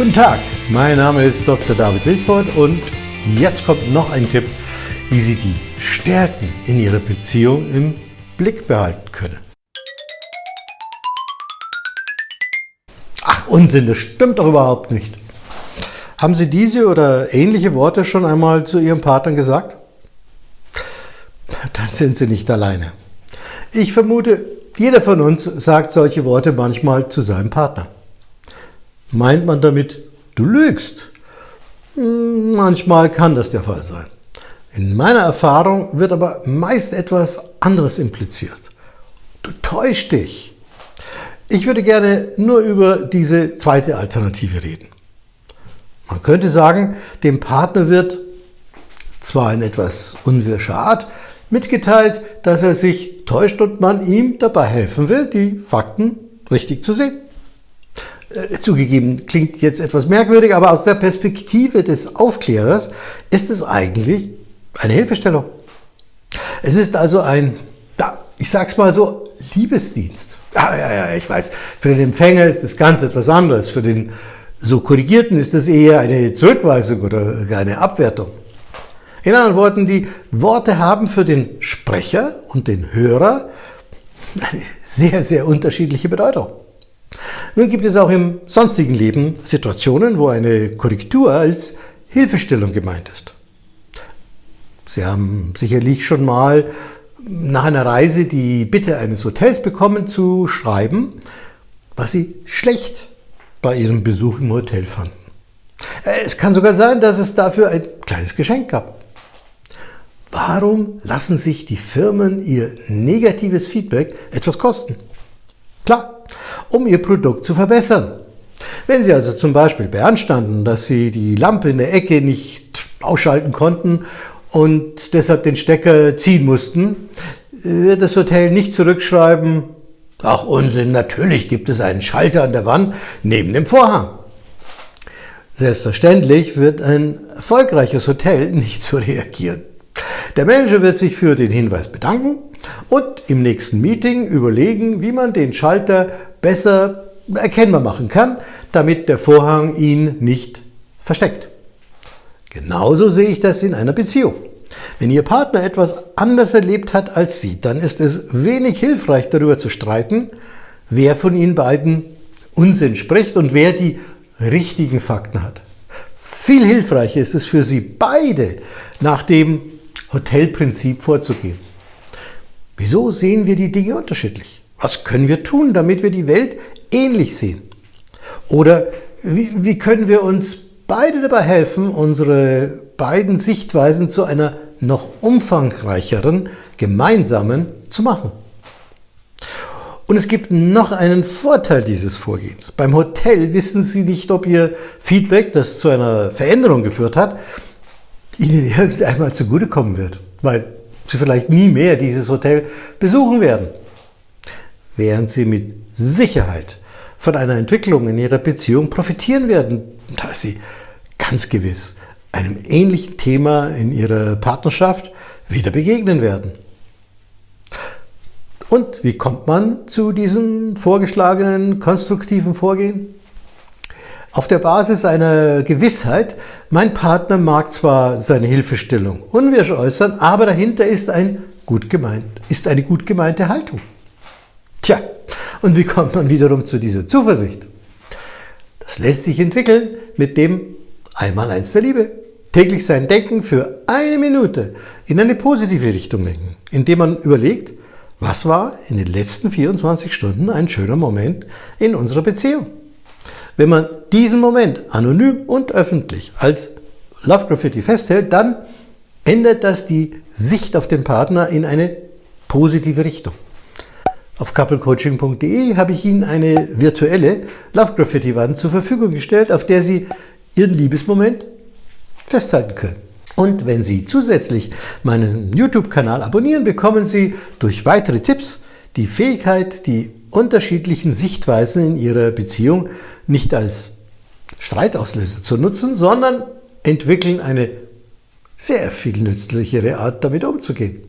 Guten Tag, mein Name ist Dr. David Wilford und jetzt kommt noch ein Tipp, wie Sie die Stärken in Ihrer Beziehung im Blick behalten können. Ach Unsinn, das stimmt doch überhaupt nicht. Haben Sie diese oder ähnliche Worte schon einmal zu Ihrem Partner gesagt? Dann sind Sie nicht alleine. Ich vermute, jeder von uns sagt solche Worte manchmal zu seinem Partner. Meint man damit, du lügst? Hm, manchmal kann das der Fall sein. In meiner Erfahrung wird aber meist etwas anderes impliziert. Du täuschst dich. Ich würde gerne nur über diese zweite Alternative reden. Man könnte sagen, dem Partner wird zwar in etwas unwirscher Art mitgeteilt, dass er sich täuscht und man ihm dabei helfen will, die Fakten richtig zu sehen. Äh, zugegeben, klingt jetzt etwas merkwürdig, aber aus der Perspektive des Aufklärers ist es eigentlich eine Hilfestellung. Es ist also ein, ja, ich sag's mal so, Liebesdienst. Ja, ja, ja, ich weiß, für den Empfänger ist das ganz etwas anderes. Für den so Korrigierten ist das eher eine Zurückweisung oder eine Abwertung. In anderen Worten, die Worte haben für den Sprecher und den Hörer eine sehr, sehr unterschiedliche Bedeutung. Nun gibt es auch im sonstigen Leben Situationen, wo eine Korrektur als Hilfestellung gemeint ist. Sie haben sicherlich schon mal nach einer Reise die Bitte eines Hotels bekommen zu schreiben, was Sie schlecht bei Ihrem Besuch im Hotel fanden. Äh, es kann sogar sein, dass es dafür ein kleines Geschenk gab. Warum lassen sich die Firmen ihr negatives Feedback etwas kosten? Klar, um Ihr Produkt zu verbessern. Wenn Sie also zum Beispiel beanstanden, dass Sie die Lampe in der Ecke nicht ausschalten konnten und deshalb den Stecker ziehen mussten, wird das Hotel nicht zurückschreiben, ach Unsinn, natürlich gibt es einen Schalter an der Wand neben dem Vorhang. Selbstverständlich wird ein erfolgreiches Hotel nicht so reagieren. Der Manager wird sich für den Hinweis bedanken und im nächsten Meeting überlegen, wie man den Schalter besser erkennbar machen kann, damit der Vorhang ihn nicht versteckt. Genauso sehe ich das in einer Beziehung. Wenn Ihr Partner etwas anders erlebt hat als Sie, dann ist es wenig hilfreich darüber zu streiten, wer von Ihnen beiden Unsinn spricht und wer die richtigen Fakten hat. Viel hilfreicher ist es für Sie beide, nach dem Hotelprinzip vorzugehen. Wieso sehen wir die Dinge unterschiedlich? Was können wir tun, damit wir die Welt ähnlich sehen? Oder wie, wie können wir uns beide dabei helfen, unsere beiden Sichtweisen zu einer noch umfangreicheren, gemeinsamen zu machen? Und es gibt noch einen Vorteil dieses Vorgehens. Beim Hotel wissen Sie nicht, ob Ihr Feedback, das zu einer Veränderung geführt hat, Ihnen irgendeinmal zugutekommen wird, weil Sie vielleicht nie mehr dieses Hotel besuchen werden. Während Sie mit Sicherheit von einer Entwicklung in Ihrer Beziehung profitieren werden, da Sie ganz gewiss einem ähnlichen Thema in Ihrer Partnerschaft wieder begegnen werden. Und wie kommt man zu diesem vorgeschlagenen konstruktiven Vorgehen? Auf der Basis einer Gewissheit, mein Partner mag zwar seine Hilfestellung unwirsch äußern, aber dahinter ist, ein gut gemeint, ist eine gut gemeinte Haltung. Tja, und wie kommt man wiederum zu dieser Zuversicht? Das lässt sich entwickeln mit dem Einmaleins der Liebe. Täglich sein Denken für eine Minute in eine positive Richtung lenken, indem man überlegt, was war in den letzten 24 Stunden ein schöner Moment in unserer Beziehung. Wenn man diesen Moment anonym und öffentlich als Love Graffiti festhält, dann ändert das die Sicht auf den Partner in eine positive Richtung. Auf couplecoaching.de habe ich Ihnen eine virtuelle Love Graffiti Wand zur Verfügung gestellt, auf der Sie Ihren Liebesmoment festhalten können. Und wenn Sie zusätzlich meinen YouTube-Kanal abonnieren, bekommen Sie durch weitere Tipps die Fähigkeit, die unterschiedlichen Sichtweisen in Ihrer Beziehung nicht als Streitauslöser zu nutzen, sondern entwickeln eine sehr viel nützlichere Art, damit umzugehen.